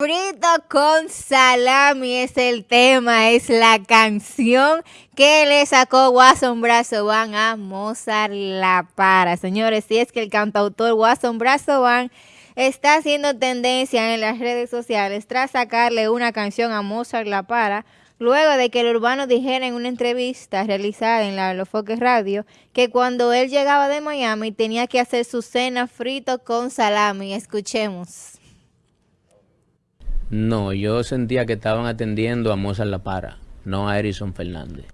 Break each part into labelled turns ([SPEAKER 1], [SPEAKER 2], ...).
[SPEAKER 1] Frito con salami es el tema, es la canción que le sacó Watson Brazo Van a Mozart La Para. Señores, si es que el cantautor Watson Brazo Van está haciendo tendencia en las redes sociales tras sacarle una canción a Mozart La Para, luego de que el urbano dijera en una entrevista realizada en la Los Foques Radio que cuando él llegaba de Miami tenía que hacer su cena frito con salami. Escuchemos.
[SPEAKER 2] No, yo sentía que estaban atendiendo a Mozart La Para, no a Erison Fernández.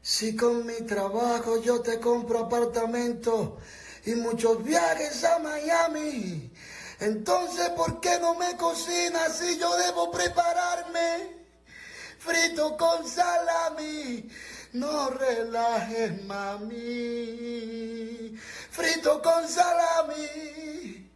[SPEAKER 3] Si con mi trabajo yo te compro apartamento y muchos viajes a Miami, entonces ¿por qué no me cocinas si yo debo prepararme? Frito con salami, no relajes mami. Frito con salami.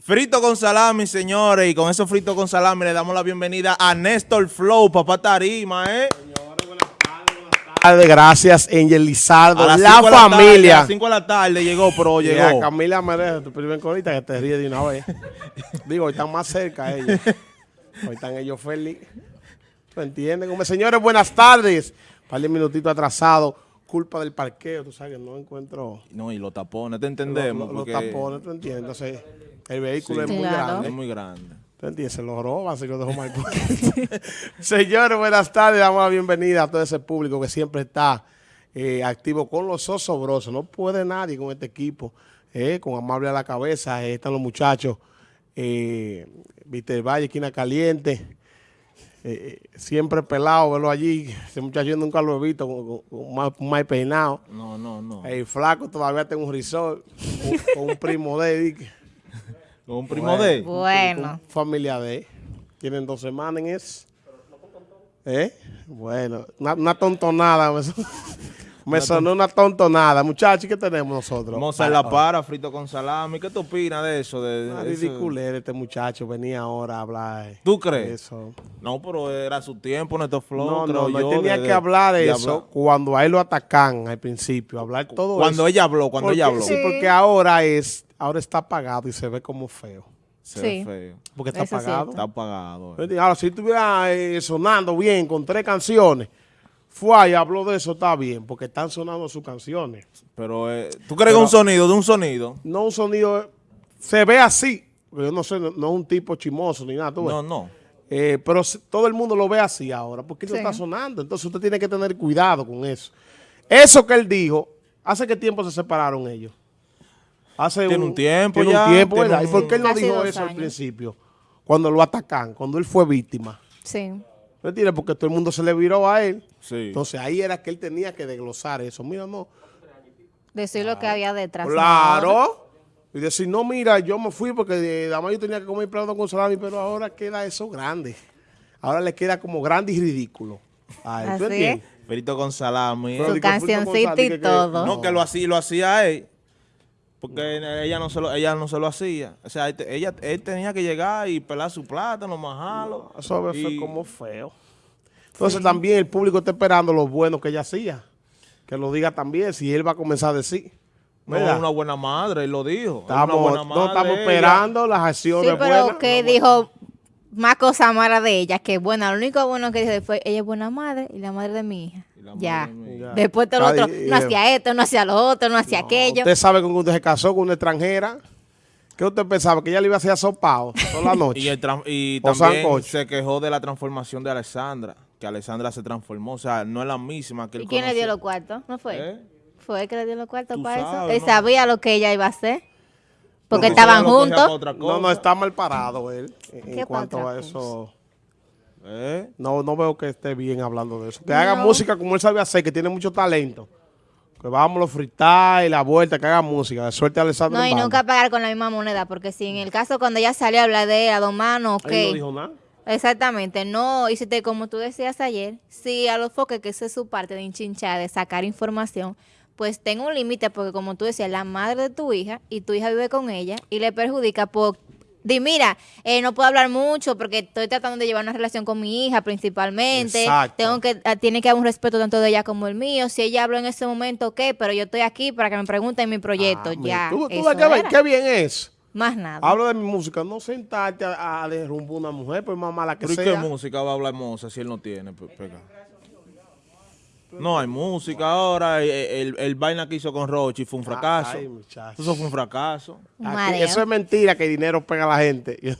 [SPEAKER 4] Frito con salami, señores, y con eso frito con salami le damos la bienvenida a Néstor Flow, papá Tarima, ¿eh? Señores, buenas
[SPEAKER 5] tardes, buenas tardes. Gracias, Angel Lizardo, la familia.
[SPEAKER 4] a las 5 de la tarde llegó, pero llegó.
[SPEAKER 5] a Camila Merez, tu primer colita, que te ríe de una vez. Digo, hoy están más cerca ellos. Hoy están ellos felices. ¿Me entienden? Como, señores, buenas tardes. Un par de minutitos atrasado culpa del parqueo, tú sabes que no encuentro...
[SPEAKER 4] No, y los tapones, te entendemos.
[SPEAKER 5] Los, tapones, tú entiendes. Entonces, el vehículo es muy grande.
[SPEAKER 4] Es muy grande.
[SPEAKER 5] ¿Tú entiendes? Se lo roban, se lo dejó mal. Señores, buenas tardes. Damos la bienvenida a todo ese público que siempre está eh, activo con los osobrosos. No puede nadie con este equipo, eh, con Amable a la cabeza. Eh, están los muchachos. Eh, Víctor Valle, esquina caliente. Eh, siempre pelado, verlo allí. Ese muchacho nunca lo he visto con, más, peinado.
[SPEAKER 4] No, no, no.
[SPEAKER 5] El flaco todavía tiene un risol con, un primo de él.
[SPEAKER 4] ¿Con un primo de
[SPEAKER 1] Bueno.
[SPEAKER 5] familia de Tienen dos semanas en eso. ¿Eh? Bueno, una, una tontonada. Me sonó una tontonada. Muchachos, ¿qué tenemos nosotros?
[SPEAKER 4] Vamos a la para, frito con salami. ¿Qué tú opinas de eso? De,
[SPEAKER 5] de este muchacho. Venía ahora a hablar.
[SPEAKER 4] ¿Tú crees? Eso. No, pero era su tiempo, Neto Flow.
[SPEAKER 5] No, no, no. tenía que hablar de, eso cuando a él lo atacan al principio. Hablar todo
[SPEAKER 4] cuando eso. Cuando ella habló, cuando ella habló.
[SPEAKER 5] Sí, porque ahora es, ahora está apagado y se ve como feo.
[SPEAKER 4] Se ve feo.
[SPEAKER 5] Porque está apagado.
[SPEAKER 4] Está apagado.
[SPEAKER 5] Ahora, si estuviera eh, sonando bien con tres canciones fue y habló de eso, está bien, porque están sonando sus canciones.
[SPEAKER 4] Pero, eh, ¿tú crees que un sonido de un sonido?
[SPEAKER 5] No un sonido, se ve así, yo no sé, no, es un tipo chimoso ni nada,
[SPEAKER 4] No, no.
[SPEAKER 5] Eh, pero todo el mundo lo ve así ahora, porque eso está sonando, entonces usted tiene que tener cuidado con eso. Eso que él dijo, ¿hace qué tiempo se separaron ellos?
[SPEAKER 4] Hace tiene un, tiempo
[SPEAKER 5] tiene un tiempo, ¿verdad? ¿Y por qué él no dijo eso al principio? Cuando lo atacan, cuando él fue víctima.
[SPEAKER 1] Sí.
[SPEAKER 5] ¿Me Porque todo el mundo se le viró a él. Entonces ahí era que él tenía que desglosar eso. Mira, no.
[SPEAKER 1] Decir lo que había detrás.
[SPEAKER 5] Claro. Y decir, no, mira, yo me fui porque además yo tenía que comer plato con salami, pero ahora queda eso grande. Ahora le queda como grande y ridículo.
[SPEAKER 1] Ay, Así
[SPEAKER 4] Perito con salami.
[SPEAKER 1] Su cancioncita y todo.
[SPEAKER 4] no, que lo hacía, lo hacía él. Porque ella no se lo, ella no se lo hacía. O sea, ella, él tenía que llegar y pelar su plátano, majarlo.
[SPEAKER 5] No, eso fue como feo. Entonces también el público está esperando lo bueno que ella hacía. Que lo diga también, si él va a comenzar a decir.
[SPEAKER 4] No, una buena madre, él lo dijo.
[SPEAKER 5] Estamos, no estamos esperando las acciones
[SPEAKER 1] sí, pero que dijo más cosas malas de ella, que buena. Lo único bueno que dijo fue, ella es buena madre y la madre de mi hija. Ya. Después todo lo otro, no hacía esto, no hacía lo otro, no hacía aquello.
[SPEAKER 5] Usted sabe que usted se casó con una extranjera. ¿Qué usted pensaba? ¿Que ella le iba a hacer asopado toda la noche?
[SPEAKER 4] y, también se quejó de la transformación de Alessandra. Que Alessandra se transformó. O sea, no es la misma que él
[SPEAKER 1] ¿Y quién le dio los cuartos? ¿No fue? ¿Eh? ¿Fue él que le dio los cuartos para eso? Él sabía lo que ella iba a hacer. Porque estaban juntos.
[SPEAKER 5] No, no, está mal parado él en cuanto a eso. ¿Eh? No, no veo que esté bien hablando de eso. Que haga música como él sabe hacer, que tiene mucho talento. Que vamos los y la vuelta, que haga música. De suerte a Alessandro.
[SPEAKER 1] No, y nunca pagar con la misma moneda, porque si en el caso cuando ella salió a hablar de a dos manos,
[SPEAKER 5] que... no dijo nada.
[SPEAKER 1] Exactamente, no, y si te, como tú decías ayer, si a los foques, que esa es su parte de hinchinchar, de sacar información, pues tengo un límite, porque como tú decías, la madre de tu hija, y tu hija vive con ella, y le perjudica por Di, mira, eh, no puedo hablar mucho porque estoy tratando de llevar una relación con mi hija principalmente. Tengo que, ah, tiene que haber un respeto tanto de ella como el mío. Si ella habló en ese momento, ¿qué? Pero yo estoy aquí para que me pregunten mi proyecto. Ah, ya.
[SPEAKER 5] ¿Tú, qué, bien es?
[SPEAKER 1] Más nada.
[SPEAKER 5] Hablo de mi música, no sentarte a, a derrumbar una mujer, pues más mala que
[SPEAKER 4] ¿Pero y qué
[SPEAKER 5] sea.
[SPEAKER 4] música va a hablar Moza si él no tiene? pe- pega? No hay música ahora. El, el- el vaina que hizo con Rochi fue un fracaso.
[SPEAKER 5] Ay.
[SPEAKER 4] Eso fue un fracaso.
[SPEAKER 5] Aquí- eso es mentira que el dinero pega a la gente.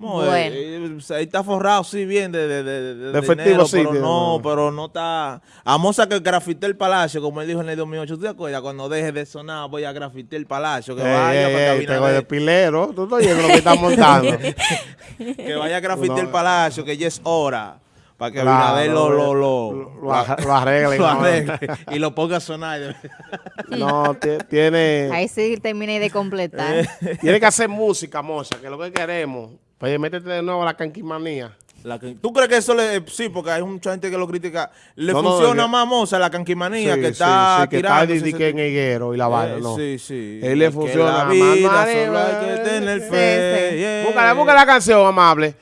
[SPEAKER 4] No,
[SPEAKER 1] Bueno.
[SPEAKER 4] eh, eh, ahí está forrado, sí, bien de, de, de, de-
[SPEAKER 5] efectivo,
[SPEAKER 4] dinero,
[SPEAKER 5] sí,
[SPEAKER 4] pero no, pero no está... A Moza que grafité el palacio, como él dijo en el 2008, ¿tú te acuerdas? Cuando deje de sonar, voy a grafité el palacio, que
[SPEAKER 5] Ey,
[SPEAKER 4] vaya
[SPEAKER 5] ey,
[SPEAKER 4] para
[SPEAKER 5] ey, de pilero. Tú lo que están montando.
[SPEAKER 4] que vaya a grafité
[SPEAKER 5] No.
[SPEAKER 4] el palacio, que ya es hora, para que Abinader lo, lo, lo,
[SPEAKER 5] lo- lo arre- lo arregle, ¿no?
[SPEAKER 4] y lo ponga a sonar.
[SPEAKER 5] No, ti- tiene,
[SPEAKER 1] Ahí sí terminé de completar.
[SPEAKER 5] tiene que hacer música, moza, que es lo que queremos. Pues métete de nuevo a la canquimanía.
[SPEAKER 4] La can- ¿Tú crees que eso le... Sí, porque hay mucha gente que lo critica. Le
[SPEAKER 5] No, no,
[SPEAKER 4] funciona
[SPEAKER 5] yo-
[SPEAKER 4] más Moza la canquimanía
[SPEAKER 5] Sí,
[SPEAKER 4] que
[SPEAKER 5] sí,
[SPEAKER 4] está
[SPEAKER 5] sí, que está que en higuero y la vaina,
[SPEAKER 4] Eh,
[SPEAKER 5] no.
[SPEAKER 4] Sí, sí.
[SPEAKER 5] Él le funciona.
[SPEAKER 4] La vida
[SPEAKER 5] arriba,
[SPEAKER 4] solo hay que tener
[SPEAKER 1] Sí,
[SPEAKER 4] fe.
[SPEAKER 1] sí.
[SPEAKER 4] yeah.
[SPEAKER 5] Búscala, búscala la canción, amable.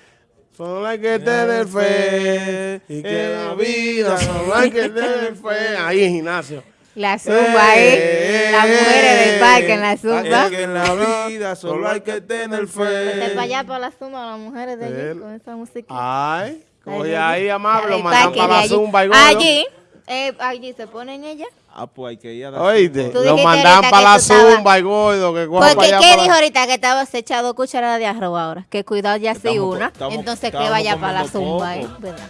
[SPEAKER 5] Solo hay que tener fe. Y que la vida solo hay que tener fe. Ahí en gimnasio.
[SPEAKER 1] La zumba ahí.
[SPEAKER 5] Eh,
[SPEAKER 1] Las mujeres del parque en la zumba.
[SPEAKER 4] Es que en la vida solo hay que tener
[SPEAKER 1] Vete para
[SPEAKER 4] fe.
[SPEAKER 1] allá para la zumba, las mujeres de allí con esa música.
[SPEAKER 5] Ay, oye
[SPEAKER 1] de
[SPEAKER 5] ahí, amable, mandan para la
[SPEAKER 1] allí.
[SPEAKER 5] zumba y gordo.
[SPEAKER 1] Allí, eh, allí se ponen ellas.
[SPEAKER 4] Ah, pues hay que ir a dar
[SPEAKER 5] Oíste, lo
[SPEAKER 1] ahorita
[SPEAKER 5] para la zumba y gordo. Que
[SPEAKER 1] Porque, ¿qué dijo
[SPEAKER 5] la-
[SPEAKER 1] ahorita? Que estabas echado cucharada de arroz ahora. Que cuidado ya
[SPEAKER 4] co-
[SPEAKER 1] una.
[SPEAKER 4] estamos-
[SPEAKER 1] Entonces que vaya para la zumba. ¿verdad?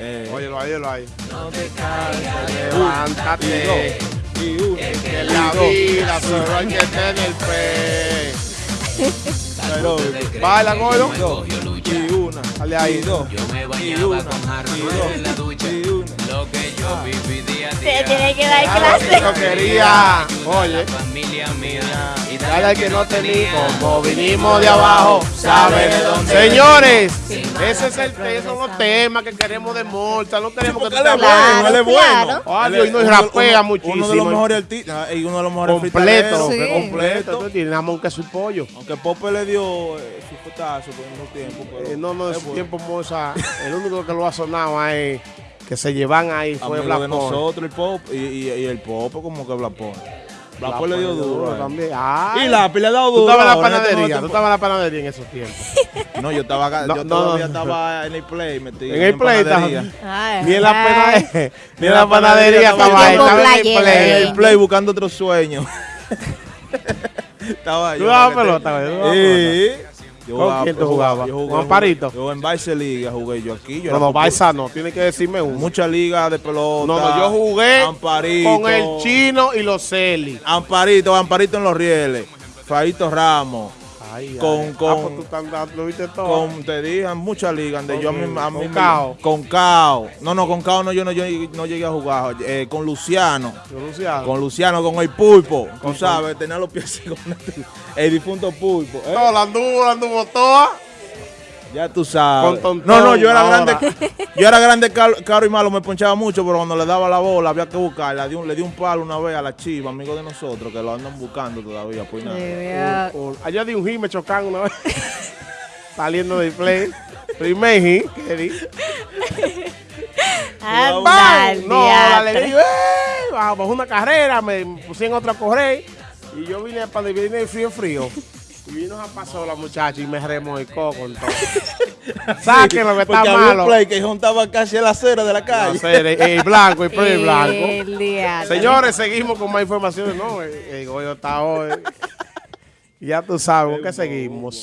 [SPEAKER 4] Eh,
[SPEAKER 5] Óyelo ahí, óyelo ahí.
[SPEAKER 4] no te canses.
[SPEAKER 5] Levántate.
[SPEAKER 4] Y uno.
[SPEAKER 5] Que la vida solo hay que tener fe. Baila, gordo.
[SPEAKER 4] dos, y una.
[SPEAKER 5] Dale ahí.
[SPEAKER 4] Dos.
[SPEAKER 6] Yo me
[SPEAKER 4] Y
[SPEAKER 6] bañaba
[SPEAKER 4] una.
[SPEAKER 6] con jarro en la ducha. Lo que yo viví día a
[SPEAKER 1] Se
[SPEAKER 6] día.
[SPEAKER 1] tiene que dar clase.
[SPEAKER 5] yo quería. Oye.
[SPEAKER 6] Familia mía. Y
[SPEAKER 5] Dale al que no tenía, como vinimos de abajo, sabe de dónde. Señores, ese es el, esos son los temas que queremos de Morta. No queremos que
[SPEAKER 4] es
[SPEAKER 5] te
[SPEAKER 4] bueno, él es bueno. Es
[SPEAKER 5] y nos
[SPEAKER 4] uno-
[SPEAKER 5] rapea
[SPEAKER 4] uno-
[SPEAKER 5] muchísimo.
[SPEAKER 4] Uno de los mejores artistas y uno de los mejores
[SPEAKER 5] completo, completo. nada más queso y pollo.
[SPEAKER 4] Aunque Pope le dio eh, su putazo por unos tiempos, pero
[SPEAKER 5] Eh, no, no,
[SPEAKER 4] es
[SPEAKER 5] ese
[SPEAKER 4] bueno.
[SPEAKER 5] tiempo Moza, el único que lo ha sonado ahí, que se llevan ahí fue
[SPEAKER 4] Amigo
[SPEAKER 5] Black
[SPEAKER 4] de nosotros, el pop, y, y, y el pop como que Blapón. Blapón le dio duro.
[SPEAKER 5] también. Ay.
[SPEAKER 4] Y Lápiz le ha dado
[SPEAKER 5] Tú
[SPEAKER 4] duro.
[SPEAKER 5] estabas en la
[SPEAKER 4] este
[SPEAKER 5] panadería, tú estabas en la panadería en esos tiempos.
[SPEAKER 4] tiempo. No, yo estaba acá,
[SPEAKER 5] No,
[SPEAKER 4] yo
[SPEAKER 5] no,
[SPEAKER 4] todavía
[SPEAKER 5] no.
[SPEAKER 4] estaba en el play metido.
[SPEAKER 5] En el play,
[SPEAKER 4] panadería.
[SPEAKER 1] Ay,
[SPEAKER 5] Ni en la
[SPEAKER 1] ay.
[SPEAKER 5] panadería, ni en la panadería
[SPEAKER 4] estaba
[SPEAKER 5] estaba ahí, estaba en el
[SPEAKER 1] playero,
[SPEAKER 4] En
[SPEAKER 5] play.
[SPEAKER 4] el play buscando otro sueño. estaba
[SPEAKER 5] ¿Tú
[SPEAKER 4] yo.
[SPEAKER 5] dabas
[SPEAKER 4] que te-
[SPEAKER 5] pelota, güey? ¿Tú dabas
[SPEAKER 4] Sí. Yo
[SPEAKER 5] ¿Con
[SPEAKER 4] jugaba-
[SPEAKER 5] quién tú
[SPEAKER 4] yo jugaba-
[SPEAKER 5] jugabas?
[SPEAKER 4] yo jugué-
[SPEAKER 5] ¿Con Amparito?
[SPEAKER 4] Yo en Vice Liga jugué yo aquí. Yo
[SPEAKER 5] No, no. Baisa no, tiene que decirme uno.
[SPEAKER 4] Mucha liga de pelota.
[SPEAKER 5] No, no, yo jugué
[SPEAKER 4] Amparito,
[SPEAKER 5] con el chino y los Celi.
[SPEAKER 4] Amparito, Amparito en los rieles. Faito Ramos.
[SPEAKER 5] Ay,
[SPEAKER 4] Con-
[SPEAKER 5] ay.
[SPEAKER 4] con-
[SPEAKER 5] Ah, pues tú tan- tan- lo viste todo.
[SPEAKER 4] Con, te dije, muchas ligas. donde yo a mí, a mí
[SPEAKER 5] Con Cao.
[SPEAKER 4] Con Cao. No, no, con Cao no, yo no, yo no llegué a jugar. Eh, con Luciano.
[SPEAKER 5] Yo, Luciano.
[SPEAKER 4] Con Luciano, con el pulpo. Tú sabes, tenía los pies así con el difunto pulpo. ¿eh?
[SPEAKER 5] No, la anduvo, la anduvo toda.
[SPEAKER 4] Ya tú sabes.
[SPEAKER 5] Con Tontón
[SPEAKER 4] no, no, yo era
[SPEAKER 5] ahora.
[SPEAKER 4] grande. Yo era grande, caro, caro y malo, me ponchaba mucho, pero cuando le daba la bola había que buscarla. Le di un, le di un palo una vez a la chiva, amigo de nosotros, que lo andan buscando todavía. Pues nada.
[SPEAKER 5] Allá di un hit, me chocan una vez. Saliendo del play. Primer hit que di. No, la le
[SPEAKER 1] diatre.
[SPEAKER 5] digo, ¡eh! Bajo una carrera, me puse en otra a correr. Y yo vine para vine frío, frío. Y vino a pasar la muchacha y me remoicó con todo. Saquen lo que está malo.
[SPEAKER 4] un play que juntaba casi a la acera de la
[SPEAKER 5] No
[SPEAKER 4] calle.
[SPEAKER 5] sé, el, el blanco, el play blanco.
[SPEAKER 1] El.
[SPEAKER 5] Señores, seguimos con más informaciones. No, el, el Goyo está hoy. Ya tú sabes, ¿con qué seguimos?